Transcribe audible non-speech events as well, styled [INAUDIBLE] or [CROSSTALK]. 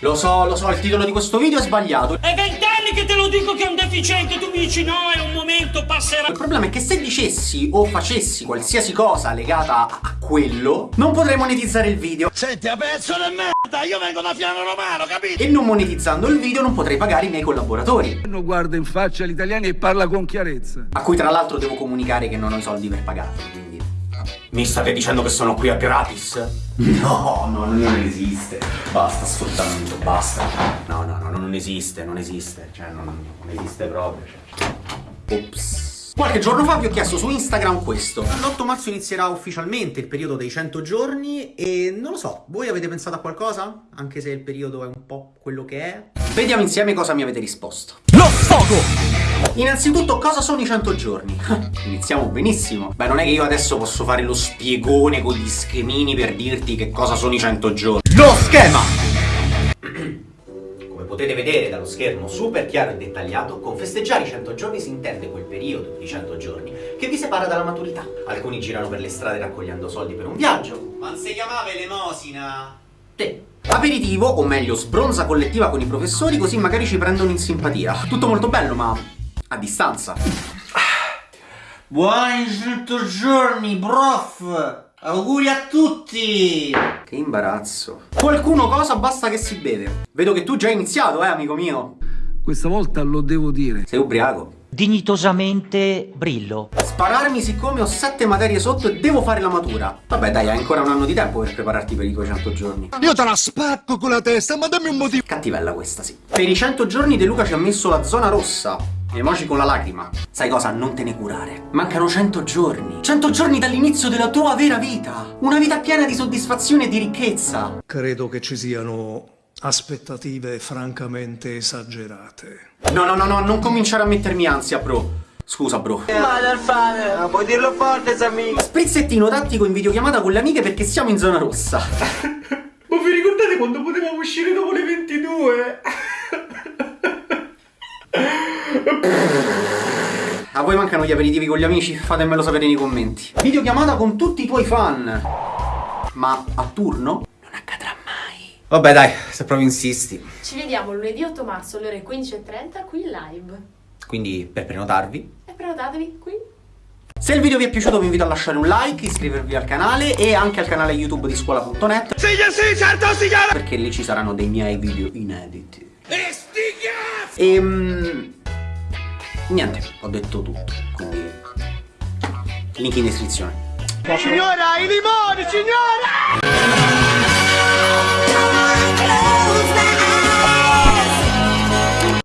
Lo so, lo so, il titolo di questo video è sbagliato. È vent'anni che te lo dico che è un deficiente, tu mi dici no, è un momento, passerà. Il problema è che se dicessi o facessi qualsiasi cosa legata a quello, non potrei monetizzare il video. Senti, a pezzo di merda, io vengo da Fiano Romano, capito? E non monetizzando il video non potrei pagare i miei collaboratori. Non guarda in faccia agli italiani e parla con chiarezza. A cui tra l'altro devo comunicare che non ho i soldi per pagarli, quindi... Mi state dicendo che sono qui a gratis? No, no, non esiste. Basta sfruttamento, basta. No, no, no, non esiste, non esiste. Cioè, non, non esiste proprio. Cioè. Ops. Qualche giorno fa vi ho chiesto su Instagram questo. L'8 marzo inizierà ufficialmente il periodo dei 100 giorni e non lo so, voi avete pensato a qualcosa? Anche se il periodo è un po' quello che è? Vediamo insieme cosa mi avete risposto. Lo sfogo! Innanzitutto, cosa sono i 100 giorni? [LAUGHS] Iniziamo benissimo. Beh, non è che io adesso posso fare lo spiegone con gli schemini per dirti che cosa sono i 100 giorni. Lo schema! Come potete vedere dallo schermo super chiaro e dettagliato, con festeggiare i 100 giorni si intende quel periodo di 100 giorni che vi separa dalla maturità. Alcuni girano per le strade raccogliendo soldi per un viaggio. Ma si chiamava elemosina? Te. Aperitivo, o meglio sbronza collettiva con i professori, così magari ci prendono in simpatia. Tutto molto bello, ma a distanza. Buoni 100 giorni, prof! Auguri a tutti! Che imbarazzo. Qualcuno cosa basta che si beve. Vedo che tu già hai iniziato, eh, amico mio. Questa volta lo devo dire. Sei ubriaco. Dignitosamente brillo. Spararmi siccome ho sette materie sotto e devo fare la matura. Vabbè dai, hai ancora un anno di tempo per prepararti per i tuoi 100 giorni. Io te la spacco con la testa, ma dammi un motivo. Cattivella questa, sì. Per i 100 giorni De Luca ci ha messo la zona rossa. Emoji con la lacrima. Sai cosa? Non te ne curare. Mancano 100 giorni. 100 giorni dall'inizio della tua vera vita. Una vita piena di soddisfazione e di ricchezza. Credo che ci siano aspettative francamente esagerate. No, no, no, no, non cominciare a mettermi ansia, bro. Scusa, bro. Madalfane, puoi dirlo forte, amico. Sprizzettino tattico in videochiamata con le amiche perché siamo in zona rossa. [LAUGHS] Ma vi ricordate quando potevamo uscire dopo le 22? A voi mancano gli aperitivi con gli amici? Fatemelo sapere nei commenti. Videochiamata con tutti i tuoi fan. Ma a turno? Non accadrà mai. Vabbè dai, se proprio insisti. Ci vediamo lunedì 8 marzo alle ore 15.30 qui in live. Quindi per prenotarvi. E prenotatevi qui. Se il video vi è piaciuto vi invito a lasciare un like, iscrivervi al canale e anche al canale YouTube di scuola.net Sì, sì, certo, signora! Perché lì ci saranno dei miei video inediti. E sti Ehm... Niente, ho detto tutto, quindi... Link in descrizione. Signora, i limoni, signora!